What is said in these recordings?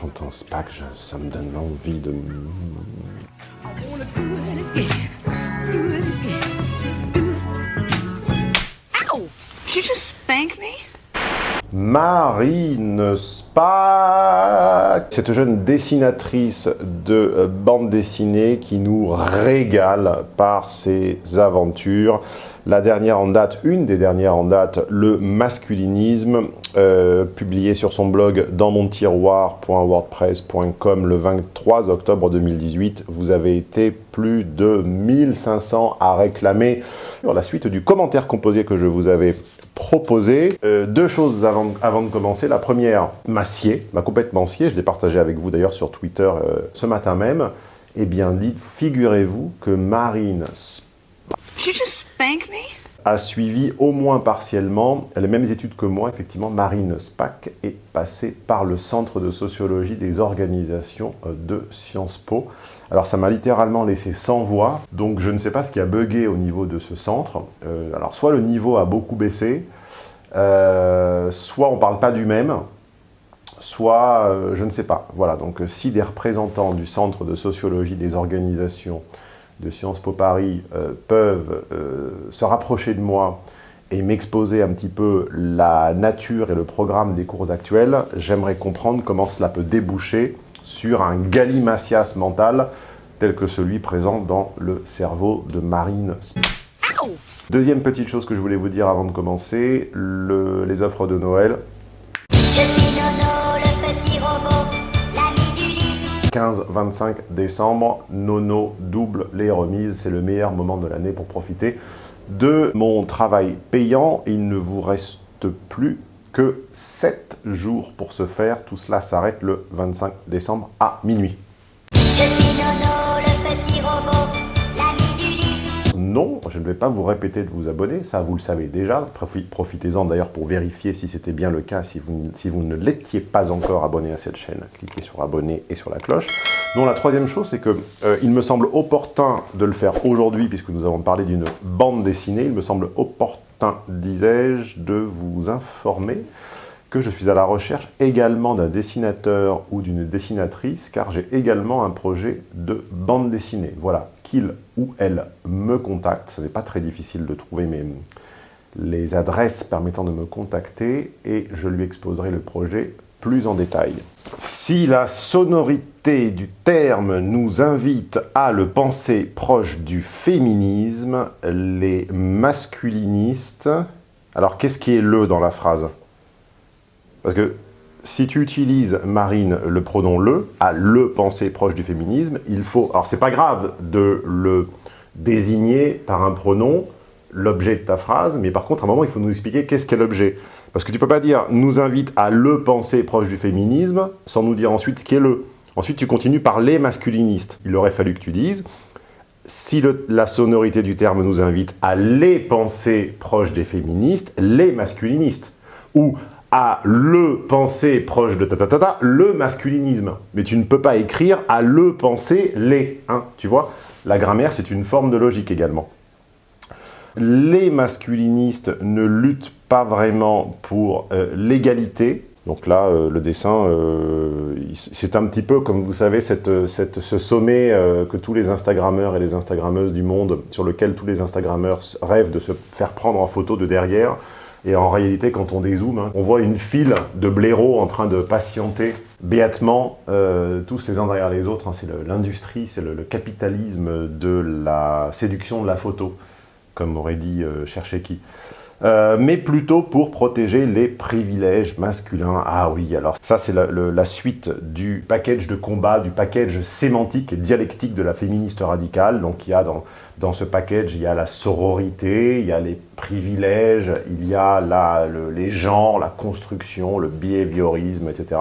j'entends Spack, je- ça me donne envie de... Ow! Did you just spank me? Marine Spack Cette jeune dessinatrice de bande dessinée qui nous régale par ses aventures. La dernière en date, une des dernières en date, le masculinisme, euh, publié sur son blog dans mon tiroir.wordpress.com le 23 octobre 2018. Vous avez été plus de 1500 à réclamer sur la suite du commentaire composé que je vous avais proposé. Euh, deux choses avant, de commencer. La première, m'a m'a complètement scié. Je l'ai partagé avec vous d'ailleurs sur Twitter euh, ce matin même. Eh bien, figurez-vous que Marine Did you just spank me? A suivi au moins partiellement les mêmes études que moi. Effectivement, Marine Spack est passée par le Centre de sociologie des organisations euh, de Sciences Po. Alors ça m'a littéralement laissé sans voix, donc je ne sais pas ce qui a bugué au niveau de ce centre. Euh, alors soit le niveau a beaucoup baissé, euh, soit on ne parle pas du même, soit je ne sais pas. Voilà, donc si des représentants du Centre de sociologie des organisations de Sciences Po Paris euh, peuvent euh, se rapprocher de moi et m'exposer un petit peu la nature et le programme des cours actuels, j'aimerais comprendre comment cela peut déboucher sur un galimacias mental tel que celui présent dans le cerveau de Marine. Deuxième petite chose que je voulais vous dire avant de commencer, le- les offres de Noël. Je suis Nono, le petit robot, l'ami d'Ulysse. 15-25 décembre, Nono double les remises. C'est le meilleur moment de l'année pour profiter de mon travail payant. Il ne vous reste plus que 7 jours pour ce faire. Tout cela s'arrête le 25 décembre à minuit. Vais pas vous répéter de vous abonner, ça vous le savez déjà. Profi- Profitez-en d'ailleurs pour vérifier si c'était bien le cas, si vous, vous ne l'étiez pas encore abonné à cette chaîne. Cliquez sur abonner et sur la cloche. Non, la troisième chose, c'est que euh, il me semble opportun de le faire aujourd'hui, puisque nous avons parlé d'une bande dessinée. Il me semble opportun, disais-je, de vous informer que je suis à la recherche également d'un dessinateur ou d'une dessinatrice, car j'ai également un projet de bande dessinée. Voilà, qu'il ou elle me contacte. Ce n'est pas très difficile de trouver mes, les adresses permettant de me contacter et je lui exposerai le projet plus en détail. Si la sonorité du terme nous invite à le penser proche du féminisme, les masculinistes... Alors, qu'est-ce qui est le dans la phrase? Parce que si tu utilises, Marine, le pronom le, à le penser proche du féminisme, il faut... Alors, c'est pas grave de le désigner par un pronom, l'objet de ta phrase, mais par contre, à un moment, il faut nous expliquer qu'est-ce qu'est l'objet. Parce que tu peux pas dire « nous invite à le penser proche du féminisme » sans nous dire ensuite ce qu'est le. Ensuite, tu continues par les masculinistes. Il aurait fallu que tu dises si la sonorité du terme nous invite à les penser proches des féministes, les masculinistes. Ou à le penser proche de ta ta le masculinisme. Mais tu ne peux pas écrire à le penser les. Hein, tu vois La grammaire, c'est une forme de logique également. Les masculinistes ne luttent pas vraiment pour euh, l'égalité. Donc là, euh, le dessin, euh, c'est un petit peu, comme vous savez, cette, ce sommet que tous les Instagrammeurs et les Instagrammeuses du monde, sur lequel tous les Instagrammeurs rêvent de se faire prendre en photo de derrière. Et en réalité, quand on dézoome, hein, on voit une file de blaireaux en train de patienter béatement, euh, tous les uns derrière les autres. hein. c'est l'industrie, c'est le, capitalisme de la séduction de la photo, comme aurait dit euh, qui. Euh, mais plutôt pour protéger les privilèges masculins. Ah oui, alors ça c'est la, suite du package de combat, du package sémantique et dialectique de la féministe radicale. Donc il y a dans, dans ce package, il y a la sororité, il y a les privilèges, il y a le- les genres, la construction, le behaviorisme, etc.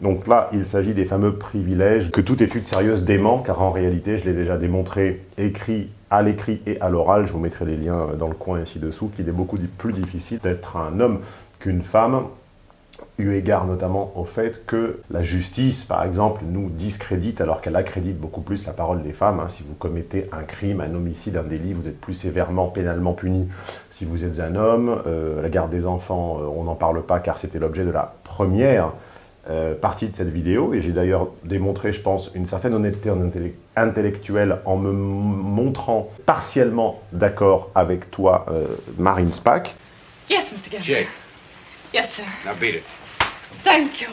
Donc là, il s'agit des fameux privilèges que toute étude sérieuse dément, car en réalité, je l'ai déjà démontré écrit à l'écrit et à l'oral, je vous mettrai les liens dans le coin ici dessous, qu'il est beaucoup plus difficile d'être un homme qu'une femme, eu égard notamment au fait que la justice, par exemple, nous discrédite alors qu'elle accrédite beaucoup plus la parole des femmes. hein. Si vous commettez un crime, un homicide, un délit, vous êtes plus sévèrement pénalement puni. Si vous êtes un homme, euh, la garde des enfants, euh, on n'en parle pas car c'était l'objet de la première euh, partie de cette vidéo, et j'ai d'ailleurs démontré, je pense, une certaine honnêteté intellectuelle en me montrant partiellement d'accord avec toi, euh, Marine Spack. Yes, Mr. Jake, Yes, sir. now beat it. Thank you.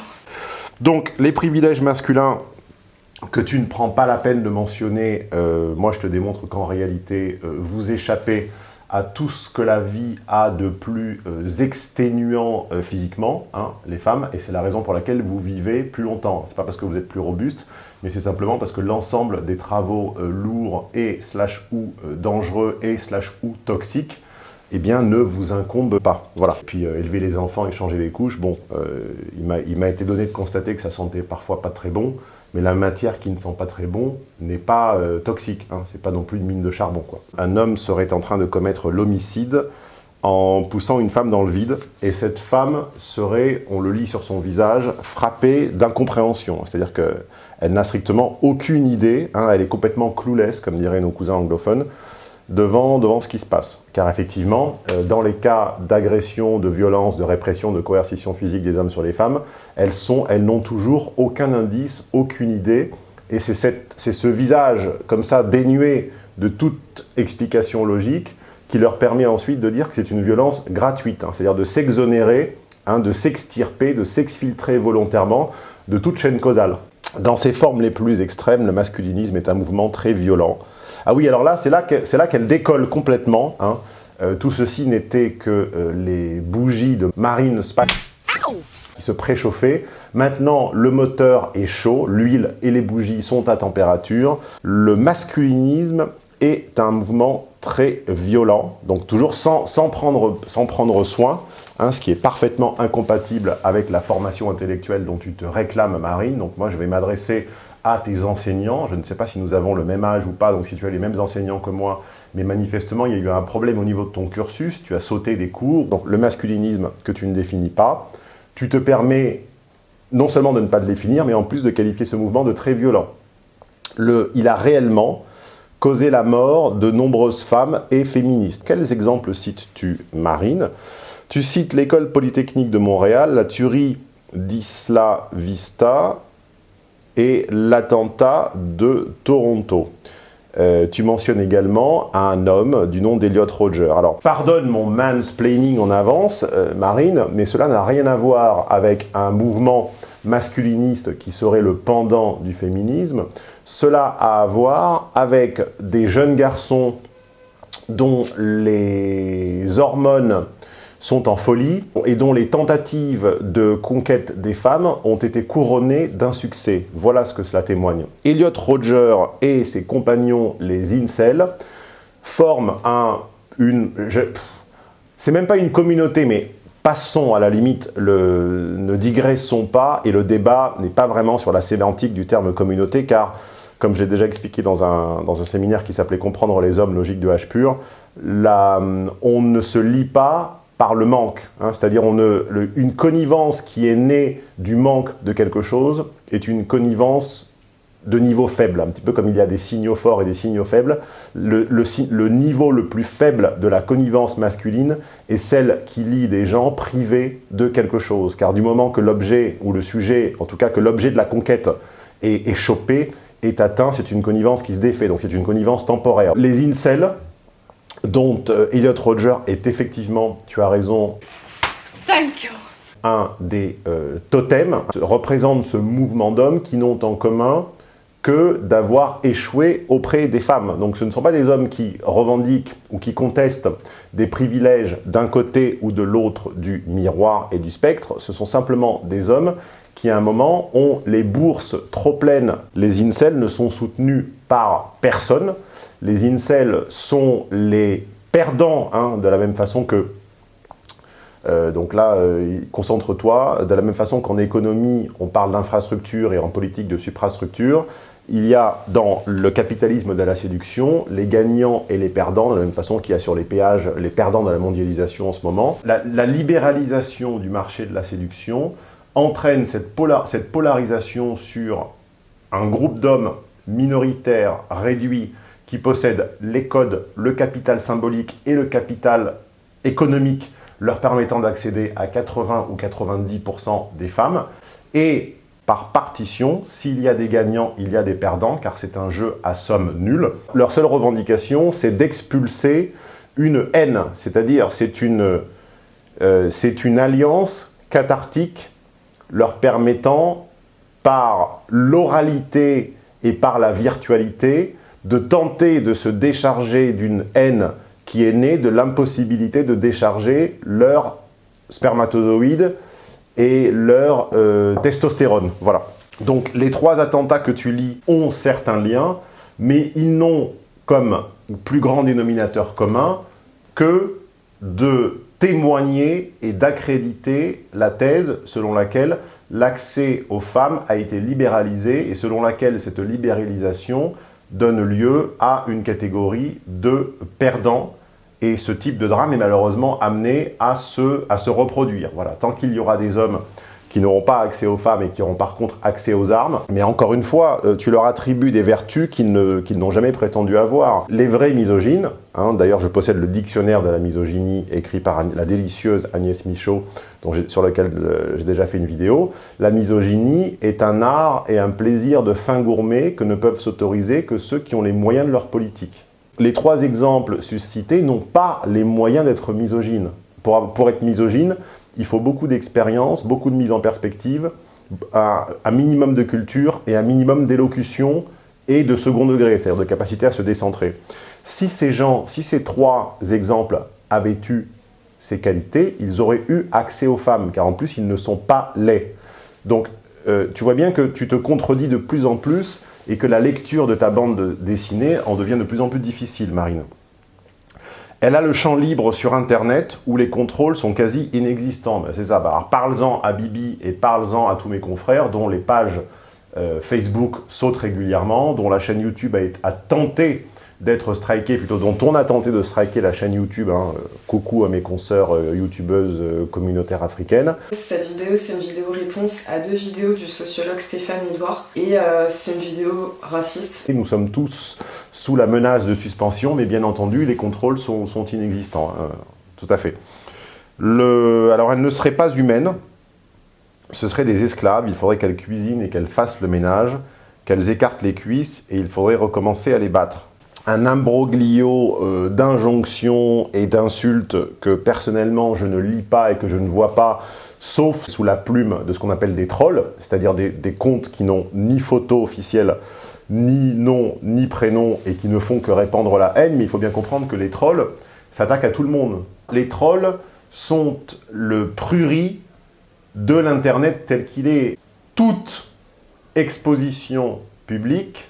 Donc, les privilèges masculins que tu ne prends pas la peine de mentionner, euh, moi je te démontre qu'en réalité, euh, vous échappez à tout ce que la vie a de plus euh, exténuant euh, physiquement, hein, les femmes, et c'est la raison pour laquelle vous vivez plus longtemps. C'est pas parce que vous êtes plus robuste, mais c'est simplement parce que l'ensemble des travaux euh, lourds et slash ou dangereux et slash ou toxiques eh bien, ne vous incombe pas. Voilà. Puis élever les enfants et changer les couches, bon, il m'a été donné de constater que ça sentait parfois pas très bon, mais la matière qui ne sent pas très bon n'est pas euh, toxique. Hein, c'est pas non plus une mine de charbon. Quoi. Un homme serait en train de commettre l'homicide en poussant une femme dans le vide, et cette femme serait, on le lit sur son visage, frappée d'incompréhension. C'est-à-dire qu'elle n'a strictement aucune idée, hein, elle est complètement clueless, comme diraient nos cousins anglophones, devant, devant ce qui se passe. Car effectivement, euh, dans les cas d'agression, de violence, de répression, de coercition physique des hommes sur les femmes, elles sont, elles n'ont toujours aucun indice, aucune idée, et c'est ce visage comme ça dénué de toute explication logique qui leur permet ensuite de dire que c'est une violence gratuite, hein, c'est-à-dire de s'exonérer, hein, de s'extirper, de s'exfiltrer volontairement de toute chaîne causale. Dans ses formes les plus extrêmes, le masculinisme est un mouvement très violent. Ah oui, alors là, c'est là qu'elle décolle complètement. hein. Euh, tout ceci n'était que euh, les bougies de Marine Spack qui se préchauffaient. Maintenant, le moteur est chaud, l'huile et les bougies sont à température. Le masculinisme est un mouvement très violent, donc toujours sans, sans prendre, sans prendre soin, hein, ce qui est parfaitement incompatible avec la formation intellectuelle dont tu te réclames, Marine. Donc moi, je vais m'adresser à tes enseignants. Je ne sais pas si nous avons le même âge ou pas, donc si tu as les mêmes enseignants que moi, mais manifestement, il y a eu un problème au niveau de ton cursus, tu as sauté des cours. Donc le masculinisme que tu ne définis pas, tu te permets non seulement de ne pas le définir, mais en plus de qualifier ce mouvement de très violent. Le, il a réellement causé la mort de nombreuses femmes et féministes. Quels exemples cites-tu, Marine? Tu cites l'école polytechnique de Montréal, la tuerie d'Isla Vista et l'attentat de Toronto. Euh, tu mentionnes également un homme du nom d'Eliot Roger. Alors, pardonne mon mansplaining en avance, euh, Marine, mais cela n'a rien à voir avec un mouvement masculiniste qui serait le pendant du féminisme. Cela a à voir avec des jeunes garçons dont les hormones sont en folie et dont les tentatives de conquête des femmes ont été couronnées d'un succès. Voilà ce que cela témoigne. Elliot Roger et ses compagnons, les incels, forment un, une... C'est même pas une communauté, mais passons à la limite, le, ne digressons pas, et le débat n'est pas vraiment sur la sémantique du terme communauté, car, comme j'ai déjà expliqué dans un, dans un séminaire qui s'appelait « Comprendre les hommes, logique de H pur », on ne se lie pas par le manque. hein. C'est-à-dire une connivence qui est née du manque de quelque chose est une connivence de niveau faible, un petit peu comme il y a des signaux forts et des signaux faibles. Le, le niveau le plus faible de la connivence masculine est celle qui lie des gens privés de quelque chose. Car du moment que l'objet, ou le sujet, en tout cas que l'objet de la conquête est, est chopé, est atteint, c'est une connivence qui se défait, donc c'est une connivence temporaire. Les incels, dont euh, Elliot Roger est effectivement, tu as raison, Thank you. un des euh, totems, représente ce mouvement d'hommes qui n'ont en commun que d'avoir échoué auprès des femmes. Donc ce ne sont pas des hommes qui revendiquent ou qui contestent des privilèges d'un côté ou de l'autre du miroir et du spectre, ce sont simplement des hommes qui à un moment ont les bourses trop pleines. Les incels ne sont soutenus par personne, les incels sont les perdants, hein, de la même façon que euh, donc là, euh, concentre-toi. De la même façon qu'en économie, on parle d'infrastructure et en politique de suprastructure, il y a dans le capitalisme de la séduction les gagnants et les perdants, de la même façon qu'il y a sur les péages les perdants de la mondialisation en ce moment. La, libéralisation du marché de la séduction entraîne cette, cette polarisation sur un groupe d'hommes minoritaires, réduits, qui possèdent les codes, le capital symbolique et le capital économique leur permettant d'accéder à 80 ou 90% des femmes, Et par partition, s'il y a des gagnants, il y a des perdants, car c'est un jeu à somme nulle. Leur seule revendication, c'est d'expulser une haine, c'est-à-dire c'est une, euh, une alliance cathartique leur permettant, par l'oralité et par la virtualité, de tenter de se décharger d'une haine qui est née de l'impossibilité de décharger leur spermatozoïde et leur euh, testostérone. Voilà. Donc les trois attentats que tu lis ont certains liens, mais ils n'ont comme plus grand dénominateur commun que de témoigner et d'accréditer la thèse selon laquelle l'accès aux femmes a été libéralisé et selon laquelle cette libéralisation donne lieu à une catégorie de perdants et ce type de drame est malheureusement amené à se, reproduire. Tant qu'il y aura des hommes qui n'auront pas accès aux femmes et qui auront par contre accès aux armes. Mais encore une fois, euh, tu leur attribues des vertus qu'ils n'ont jamais prétendu avoir. Les vrais misogynes, hein, d'ailleurs je possède le dictionnaire de la misogynie écrit par la délicieuse Agnès Michaud, sur lequel euh, j'ai déjà fait une vidéo, la misogynie est un art et un plaisir de fin gourmet que ne peuvent s'autoriser que ceux qui ont les moyens de leur politique. Les trois exemples suscités n'ont pas les moyens d'être misogynes. Pour, pour être misogyne, il faut beaucoup d'expérience, beaucoup de mise en perspective, un, minimum de culture et un minimum d'élocution et de second degré, c'est-à-dire de capacité à se décentrer. Si ces gens, si ces trois exemples avaient eu ces qualités, ils auraient eu accès aux femmes, car en plus, ils ne sont pas laids. Donc, euh, tu vois bien que tu te contredis de plus en plus et que la lecture de ta bande dessinée en devient de plus en plus difficile, Marine. Elle a le champ libre sur Internet où les contrôles sont quasi inexistants. Ben, c'est ça. Ben, parle-en à Bibi et parle-en à tous mes confrères dont les pages euh, Facebook sautent régulièrement, dont la chaîne YouTube a tenté d'être striké, plutôt dont on a tenté de striker la chaîne YouTube. Hein. Coucou à mes consoeurs euh, youtubeuses euh, communautaires africaines. Cette vidéo, c'est une vidéo réponse à deux vidéos du sociologue Stéphane Edouard. Et euh, c'est une vidéo raciste. Nous sommes tous sous la menace de suspension, mais bien entendu, les contrôles sont, inexistants. Hein. tout à fait. Alors, elle ne serait pas humaine. Ce seraient des esclaves. Il faudrait qu'elles cuisinent et qu'elles fassent le ménage, qu'elles écartent les cuisses, et il faudrait recommencer à les battre un imbroglio euh, d'injonctions et d'insultes que personnellement je ne lis pas et que je ne vois pas, sauf sous la plume de ce qu'on appelle des trolls, c'est-à-dire des, comptes qui n'ont ni photo officielle, ni nom, ni prénom, et qui ne font que répandre la haine, mais il faut bien comprendre que les trolls s'attaquent à tout le monde. Les trolls sont le prurit de l'Internet tel qu'il est. Toute exposition publique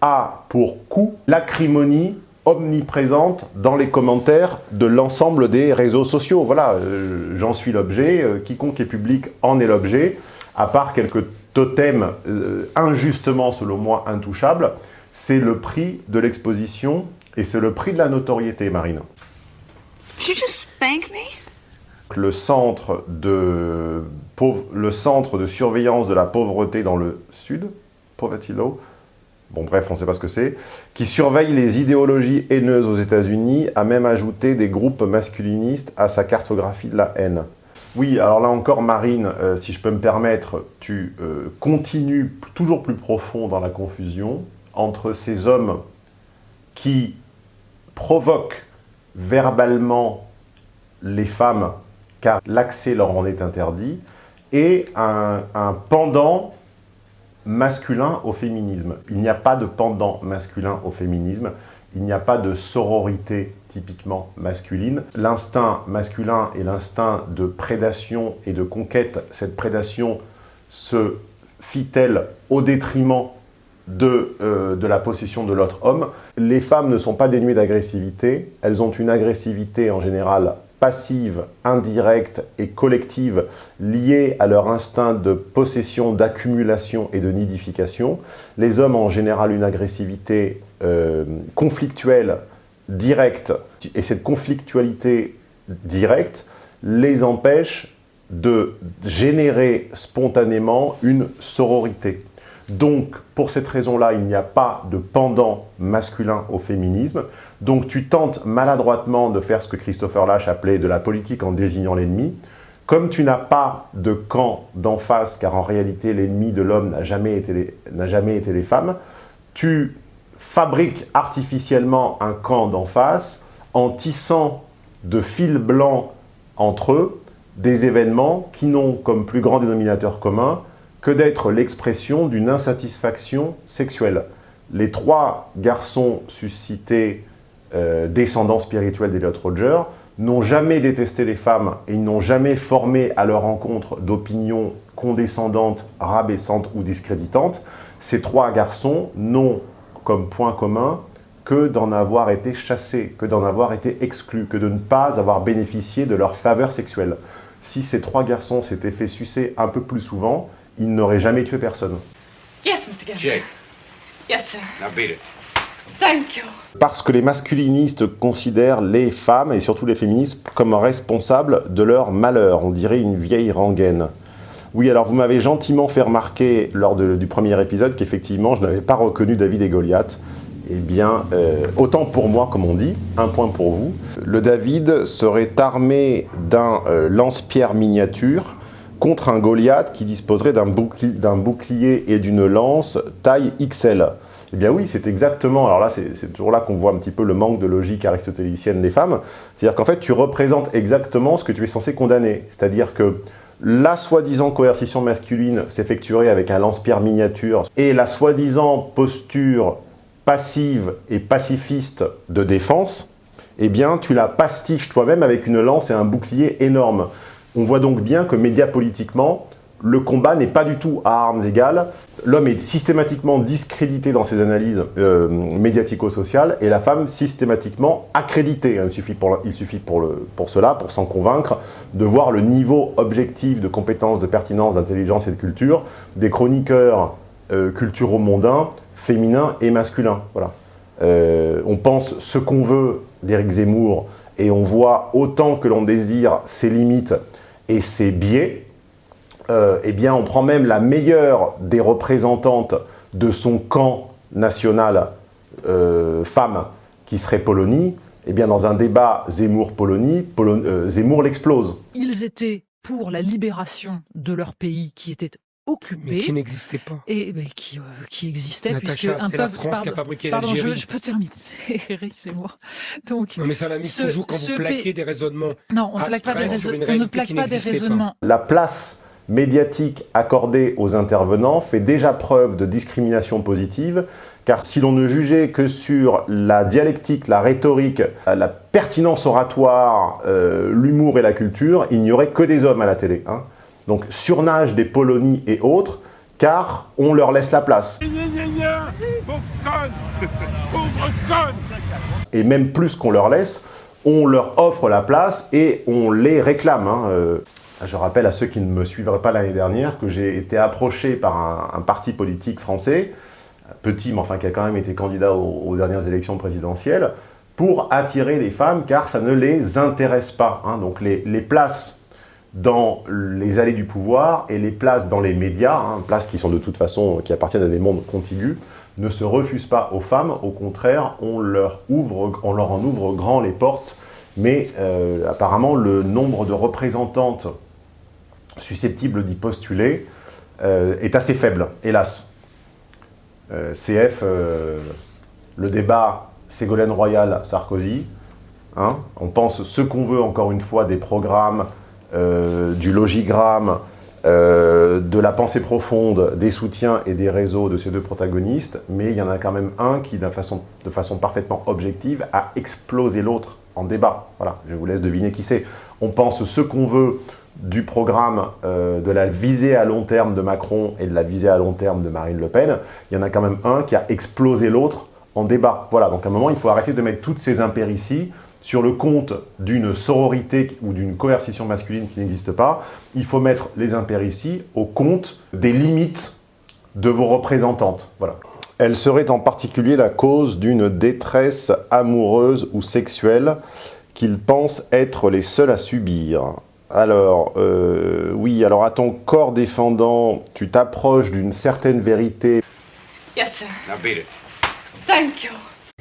a pour coup l'acrimonie omniprésente dans les commentaires de l'ensemble des réseaux sociaux. Voilà, euh, j'en suis l'objet, euh, quiconque est public en est l'objet, à part quelques totems euh, injustement, selon moi, intouchables, c'est le prix de l'exposition et c'est le prix de la notoriété, Marine. Le centre, de, le centre de surveillance de la pauvreté dans le sud, Poverty Law, bon bref, on ne sait pas ce que c'est, qui surveille les idéologies haineuses aux États-Unis, a même ajouté des groupes masculinistes à sa cartographie de la haine. Oui, alors là encore, Marine, euh, si je peux me permettre, tu euh, continues toujours plus profond dans la confusion entre ces hommes qui provoquent verbalement les femmes, car l'accès leur en est interdit, et un pendant masculin au féminisme. Il n'y a pas de pendant masculin au féminisme. Il n'y a pas de sororité typiquement masculine. L'instinct masculin et l'instinct de prédation et de conquête, cette prédation se fit-elle au détriment de, euh, la possession de l'autre homme? Les femmes ne sont pas dénuées d'agressivité, elles ont une agressivité en général passive, indirecte et collective liée à leur instinct de possession, d'accumulation et de nidification. Les hommes ont en général une agressivité euh, conflictuelle, directe, et cette conflictualité directe les empêche de générer spontanément une sororité. Donc, pour cette raison-là, il n'y a pas de pendant masculin au féminisme. Donc, tu tentes maladroitement de faire ce que Christopher Lash appelait de la politique en désignant l'ennemi. Comme tu n'as pas de camp d'en face, car en réalité l'ennemi de l'homme n'a jamais, jamais été les femmes, tu fabriques artificiellement un camp d'en face en tissant de fils blancs entre eux des événements qui n'ont comme plus grand dénominateur commun que d'être l'expression d'une insatisfaction sexuelle. Les trois garçons suscités euh, descendants spirituels d'Eliot Roger n'ont jamais détesté les femmes et ils n'ont jamais formé à leur rencontre d'opinions condescendantes, rabaissantes ou discréditantes. Ces trois garçons n'ont comme point commun que d'en avoir été chassés, que d'en avoir été exclus, que de ne pas avoir bénéficié de leur faveur sexuelle. Si ces trois garçons s'étaient fait sucer un peu plus souvent, ils n'auraient jamais tué personne. Mr. Yes, sir. now beat it. Thank you. Parce que les masculinistes considèrent les femmes, et surtout les féministes, comme responsables de leur malheur. On dirait une vieille rengaine. Oui, alors vous m'avez gentiment fait remarquer lors du premier épisode qu'effectivement, je n'avais pas reconnu David et Goliath. Eh bien, euh, autant pour moi, comme on dit, un point pour vous. Le David serait armé d'un euh, lance-pierre miniature contre un Goliath qui disposerait d'un bouclier, et d'une lance taille XL. Eh bien oui, c'est exactement, alors là c'est toujours là qu'on voit un petit peu le manque de logique aristotélicienne des femmes, c'est-à-dire qu'en fait tu représentes exactement ce que tu es censé condamner, c'est-à-dire que la soi-disant coercition masculine s'effectuerait avec un lance-pierre miniature et la soi-disant posture passive et pacifiste de défense, eh bien tu la pastiches toi-même avec une lance et un bouclier énorme. On voit donc bien que médiapolitiquement, le combat n'est pas du tout à armes égales. L'homme est systématiquement discrédité dans ses analyses euh, médiatico-sociales et la femme systématiquement accréditée. Il suffit, pour, il suffit pour, le, cela, pour s'en convaincre, de voir le niveau objectif de compétences, de pertinence, d'intelligence et de culture des chroniqueurs euh, culturo-mondains, féminins et masculins. Voilà. Euh, on pense ce qu'on veut d'Éric Zemmour et on voit autant que l'on désire ses limites et ses biais, euh, eh bien, on prend même la meilleure des représentantes de son camp national euh, femme, qui serait Polonie, eh bien, dans un débat Zemmour-Polonie, Polo- euh, Zemmour l'explose. Ils étaient pour la libération de leur pays qui était occupé Mais qui n'existait pas. et ben, qui, euh, qui existait Natacha, puisque un c'est la peuple- France qui a pardon, fabriqué pardon, je, l'Algérie. je peux terminer, Eric, c'est moi. Donc, Non mais ça m'amuse Ce- toujours quand vous plaquez pays- des raisonnements. non, on ne plaque pas des, on ne plaque pas pas. raisonnements. La place médiatique accordée aux intervenants fait déjà preuve de discrimination positive, car si l'on ne jugeait que sur la dialectique, la rhétorique, la pertinence oratoire, euh, l'humour et la culture, il n'y aurait que des hommes à la télé. hein. Donc surnage des Polonies et autres, car on leur laisse la place. Et même plus qu'on leur laisse, on leur offre la place et on les réclame. hein. Je rappelle à ceux qui ne me suivraient pas l'année dernière que j'ai été approché par un, parti politique français, petit mais enfin qui a quand même été candidat aux, dernières élections présidentielles, pour attirer les femmes car ça ne les intéresse pas. hein. Donc les, les places dans les allées du pouvoir et les places dans les médias, hein, places qui sont de toute façon, qui appartiennent à des mondes contigus, ne se refusent pas aux femmes, au contraire, on leur, ouvre, on leur en ouvre grand les portes, mais euh, apparemment le nombre de représentantes susceptibles d'y postuler euh, est assez faible, hélas. Euh, CF, euh, le débat Ségolène Royal, Sarkozy, hein, on pense ce qu'on veut encore une fois des programmes, du logigramme, de la pensée profonde, des soutiens et des réseaux de ces deux protagonistes, mais il y en a quand même un qui, façon, de façon parfaitement objective, a explosé l'autre en débat. Voilà, je vous laisse deviner qui c'est. On pense ce qu'on veut du programme euh, de la visée à long terme de Macron et de la visée à long terme de Marine Le Pen. Il y en a quand même un qui a explosé l'autre en débat. Voilà, donc à un moment, il faut arrêter de mettre toutes ces impérities sur le compte d'une sororité ou d'une coercition masculine qui n'existe pas. Il faut mettre les impérities au compte des limites de vos représentantes. Voilà. Elle serait en particulier la cause d'une détresse amoureuse ou sexuelle qu'ils pensent être les seuls à subir. Alors, euh, oui, alors à ton corps défendant, tu t'approches d'une certaine vérité. Yes, sir. Now beat it. Thank you.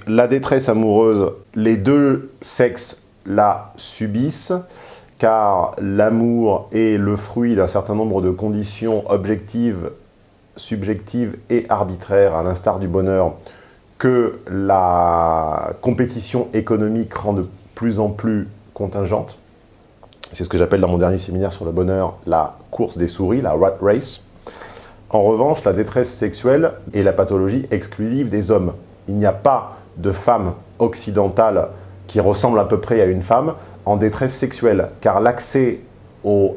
La détresse amoureuse, les deux sexes la subissent, car l'amour est le fruit d'un certain nombre de conditions objectives, subjectives et arbitraires, à l'instar du bonheur, que la compétition économique rend de plus en plus contingente. C'est ce que j'appelle dans mon dernier séminaire sur le bonheur la course des souris, la rat race. En revanche, la détresse sexuelle est la pathologie exclusive des hommes. Il n'y a pas de femme occidentale qui ressemble à peu près à une femme en détresse sexuelle, car l'accès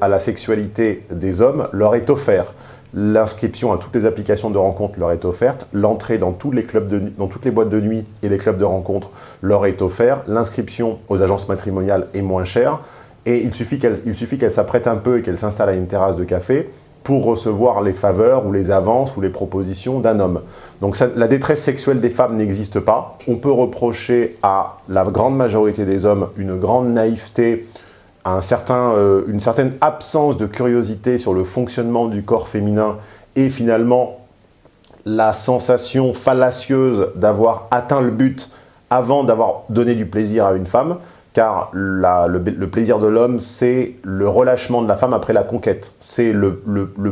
à la sexualité des hommes leur est offert. L'inscription à toutes les applications de rencontres leur est offerte, l'entrée dans, dans toutes les boîtes de nuit et les clubs de rencontres leur est offerte, l'inscription aux agences matrimoniales est moins chère, et il suffit qu'elle s'apprête un peu et qu'elle s'installe à une terrasse de café pour recevoir les faveurs ou les avances ou les propositions d'un homme. Donc la détresse sexuelle des femmes n'existe pas. On peut reprocher à la grande majorité des hommes une grande naïveté, un certain, euh, une certaine absence de curiosité sur le fonctionnement du corps féminin et finalement la sensation fallacieuse d'avoir atteint le but avant d'avoir donné du plaisir à une femme, car le, plaisir de l'homme, c'est le relâchement de la femme après la conquête. C'est le,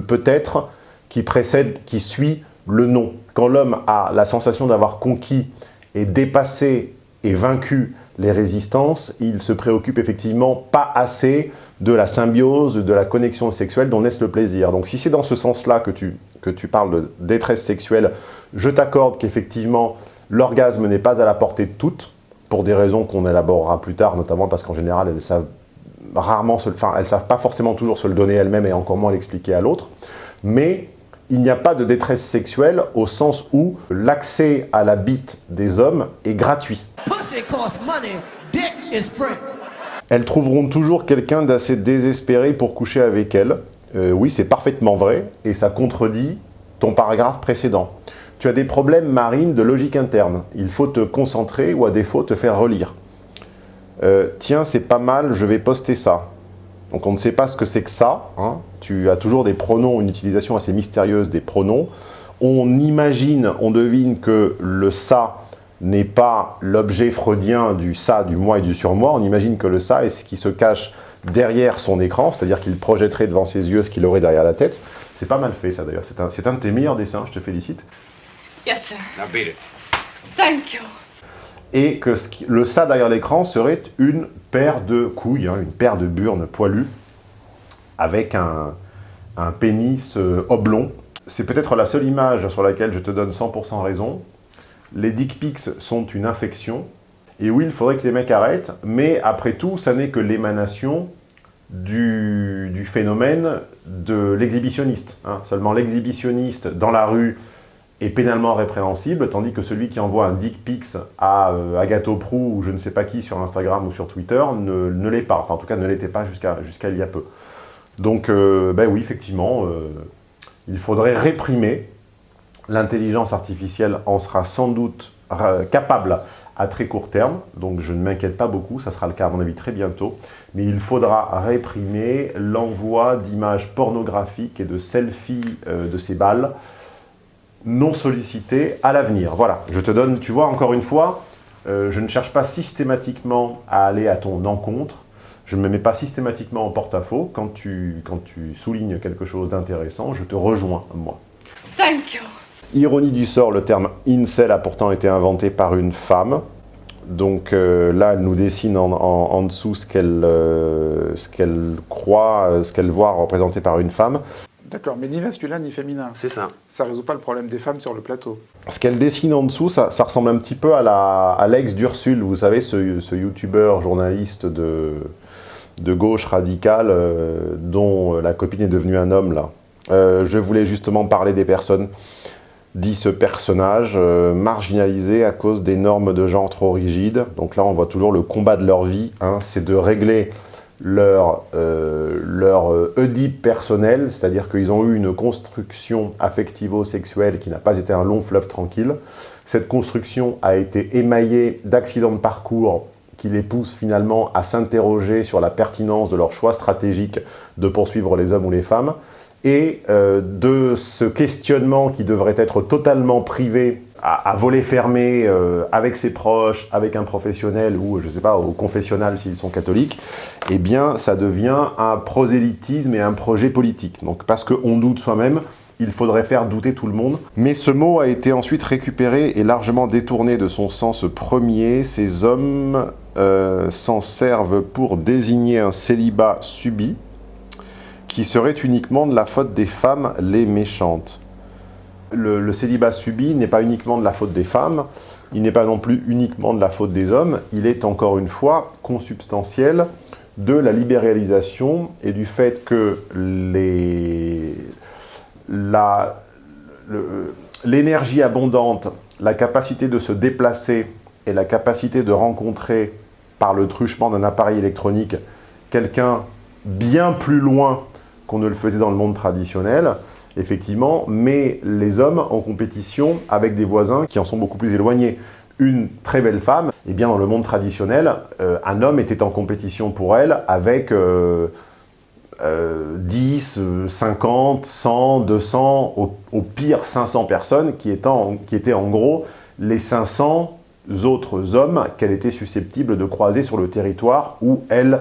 peut-être qui précède, qui suit le non. Quand l'homme a la sensation d'avoir conquis et dépassé et vaincu les résistances, il se préoccupe effectivement pas assez de la symbiose, de la connexion sexuelle dont naisse le plaisir. Donc si c'est dans ce sens-là que tu, que tu parles de détresse sexuelle, je t'accorde qu'effectivement l'orgasme n'est pas à la portée de toutes, pour des raisons qu'on élaborera plus tard, notamment parce qu'en général elles savent rarement, se, enfin elles savent pas forcément toujours se le donner elles-mêmes et encore moins l'expliquer à l'autre, mais il n'y a pas de détresse sexuelle au sens où l'accès à la bite des hommes est gratuit. Elles trouveront toujours quelqu'un d'assez désespéré pour coucher avec elles. Euh, oui, c'est parfaitement vrai, et ça contredit ton paragraphe précédent. Tu as des problèmes marines de logique interne. Il faut te concentrer ou à défaut te faire relire. Euh, tiens, c'est pas mal, je vais poster ça. Donc on ne sait pas ce que c'est que ça. Hein. Tu as toujours des pronoms, une utilisation assez mystérieuse des pronoms. On imagine, on devine que le ça n'est pas l'objet freudien du ça, du moi et du surmoi. On imagine que le ça est ce qui se cache derrière son écran, c'est-à-dire qu'il projetterait devant ses yeux ce qu'il aurait derrière la tête. C'est pas mal fait ça d'ailleurs, c'est un, un, de tes meilleurs dessins, je te félicite. Yes, sir. Now beat it. Thank you. Et que ce qui, le ça derrière l'écran serait une paire de couilles, hein, une paire de burnes poilues, avec un, un pénis euh, oblong. C'est peut-être la seule image sur laquelle je te donne 100% raison, les dick pics sont une infection. Et oui, il faudrait que les mecs arrêtent, mais après tout, ça n'est que l'émanation du, phénomène de l'exhibitionniste. Hein. Seulement l'exhibitionniste dans la rue est pénalement répréhensible, tandis que celui qui envoie un dick pics à euh, Prou ou je ne sais pas qui sur Instagram ou sur Twitter ne, l'est pas. Enfin, en tout cas, ne l'était pas jusqu'à il y a peu. Donc, euh, ben oui, effectivement, euh, il faudrait réprimer L'intelligence artificielle en sera sans doute capable à très court terme, donc je ne m'inquiète pas beaucoup, ça sera le cas à mon avis très bientôt, mais il faudra réprimer l'envoi d'images pornographiques et de selfies euh, de ces balles non sollicitées à l'avenir. Voilà, je te donne, tu vois, encore une fois, euh, je ne cherche pas systématiquement à aller à ton encontre, je ne me mets pas systématiquement en porte-à-faux, quand tu, quand tu soulignes quelque chose d'intéressant, je te rejoins, moi. Thank you. Ironie du sort, le terme incel a pourtant été inventé par une femme. Donc euh, là, elle nous dessine en, dessous euh, ce qu'elle croit, euh, ce qu'elle voit représenté par une femme. D'accord, mais ni masculin ni féminin. C'est ça. Ça résout pas le problème des femmes sur le plateau. Ce qu'elle dessine en dessous, ça, ressemble un petit peu à l'ex à d'Ursule, vous savez, ce, ce youtubeur journaliste de, de gauche radicale dont la copine est devenue un homme là. je voulais justement parler des personnes dit ce personnage, euh, marginalisé à cause des normes de genre trop rigides. Donc là, on voit toujours le combat de leur vie, hein, c'est de régler leur, euh, leur euh, Oedipe personnel, c'est-à-dire qu'ils ont eu une construction affectivo-sexuelle qui n'a pas été un long fleuve tranquille. Cette construction a été émaillée d'accidents de parcours qui les poussent finalement à s'interroger sur la pertinence de leur choix stratégique de poursuivre les hommes ou les femmes et euh, de ce questionnement qui devrait être totalement privé à, à fermé euh, avec ses proches, avec un professionnel ou, je sais pas, au confessionnal s'ils sont catholiques, eh bien, ça devient un prosélytisme et un projet politique. Donc, parce qu'on doute soi-même, il faudrait faire douter tout le monde. Mais ce mot a été ensuite récupéré et largement détourné de son sens premier. Ces hommes euh, s'en servent pour désigner un célibat subi qui serait uniquement de la faute des femmes les méchantes. Le, célibat subi n'est pas uniquement de la faute des femmes, il n'est pas non plus uniquement de la faute des hommes, il est encore une fois consubstantiel de la libéralisation et du fait que l'énergie abondante, la capacité de se déplacer et la capacité de rencontrer par le truchement d'un appareil électronique quelqu'un bien plus loin qu'on ne le faisait dans le monde traditionnel, effectivement, met les hommes en compétition avec des voisins qui en sont beaucoup plus éloignés. Une très belle femme, eh bien dans le monde traditionnel, euh, un homme était en compétition pour elle avec euh, euh, 10, euh, 50, 100, 200, au, pire 500 personnes qui, étaient en gros les 500 autres hommes qu'elle était susceptible de croiser sur le territoire où elle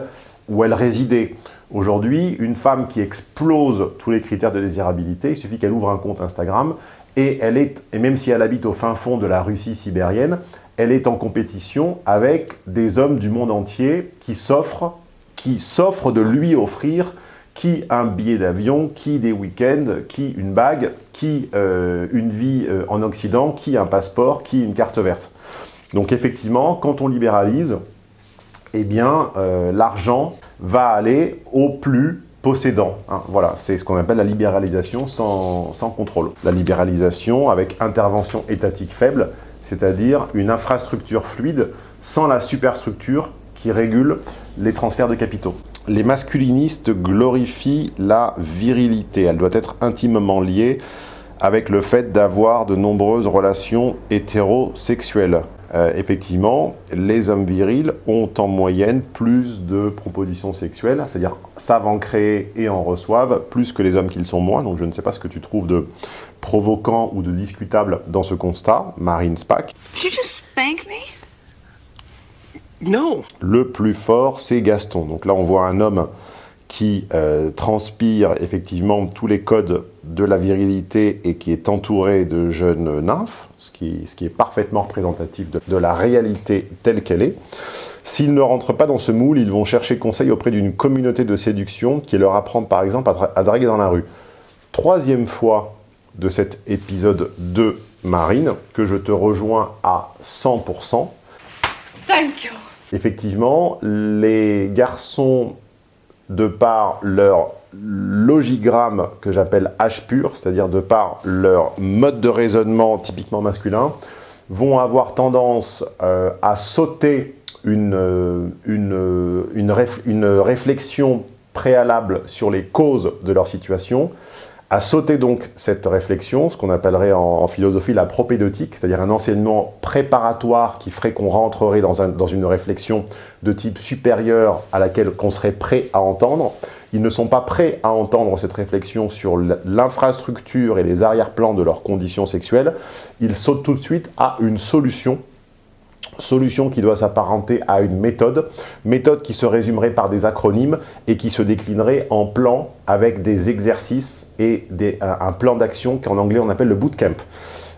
résidait. Aujourd'hui, une femme qui explose tous les critères de désirabilité, il suffit qu'elle ouvre un compte Instagram et, elle est, et même si elle habite au fin fond de la Russie sibérienne, elle est en compétition avec des hommes du monde entier qui s'offrent qui s'offrent de lui offrir qui un billet d'avion, qui des week-ends, qui une bague, qui euh, une vie euh, en Occident, qui un passeport, qui une carte verte. Donc effectivement, quand on libéralise, eh bien, euh, l'argent va aller au plus possédant. hein. Voilà, c'est ce qu'on appelle la libéralisation sans, sans contrôle. La libéralisation avec intervention étatique faible, c'est-à-dire une infrastructure fluide sans la superstructure qui régule les transferts de capitaux. Les masculinistes glorifient la virilité. Elle doit être intimement liée avec le fait d'avoir de nombreuses relations hétérosexuelles. Euh, effectivement, les hommes virils ont en moyenne plus de propositions sexuelles, c'est-à-dire savent en créer et en reçoivent plus que les hommes qu'ils sont moins. Donc je ne sais pas ce que tu trouves de provoquant ou de discutable dans ce constat, Marine Spack. Did you just spank me? No. Le plus fort, c'est Gaston. Donc là, on voit un homme qui euh, transpire effectivement tous les codes de la virilité et qui est entouré de jeunes nymphes, ce qui, ce qui est parfaitement représentatif de, de la réalité telle qu'elle est. S'ils ne rentrent pas dans ce moule, ils vont chercher conseil auprès d'une communauté de séduction qui leur apprend par exemple à, dra- à draguer dans la rue. Troisième fois de cet épisode de Marine, que je te rejoins à 100%. Thank you. Effectivement, les garçons, de par leur logigramme que j'appelle H pur, c'est-à-dire de par leur mode de raisonnement typiquement masculin, vont avoir tendance euh, à sauter euh, une réflexion préalable sur les causes de leur situation, à sauter donc cette réflexion, ce qu'on appellerait en, philosophie la propédeutique, c'est-à-dire un enseignement préparatoire qui ferait qu'on rentrerait dans, un- dans une réflexion de type supérieur à laquelle qu'on serait prêt à entendre. Ils ne sont pas prêts à entendre cette réflexion sur l'infrastructure et les arrière-plans de leurs conditions sexuelles. Ils sautent tout de suite à une solution solution qui doit s'apparenter à une méthode, méthode qui se résumerait par des acronymes et qui se déclinerait en plans avec des exercices et un, plan d'action qu'en anglais on appelle le bootcamp.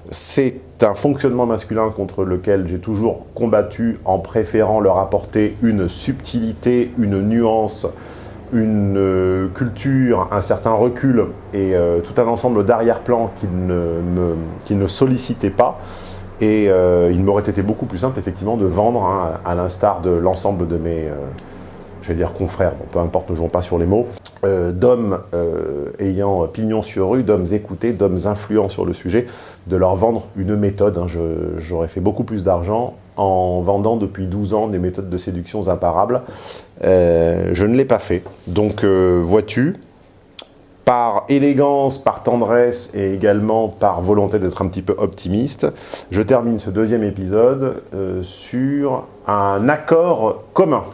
C'est un fonctionnement masculin contre lequel j'ai toujours combattu en préférant leur apporter une subtilité, une nuance, une euh, culture, un certain recul et euh, tout un ensemble d'arrière-plans qui ne, me, qui ne sollicitaient pas. Et euh, il m'aurait été beaucoup plus simple, effectivement, de vendre, hein, à l'instar de l'ensemble de mes, euh, je vais dire confrères, bon, peu importe, ne jouons pas sur les mots, euh, d'hommes ayant pignon sur rue, d'hommes écoutés, d'hommes influents sur le sujet, de leur vendre une méthode. hein. J'aurais fait beaucoup plus d'argent en vendant depuis 12 ans des méthodes de séduction imparables. Je ne l'ai pas fait. Donc, vois-tu, par élégance, par tendresse et également par volonté d'être un petit peu optimiste, je termine ce deuxième épisode euh, sur un accord commun.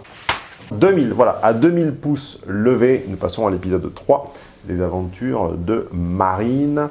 2000, voilà, à 2000 pouces levés, nous passons à l'épisode 3 des aventures de Marine.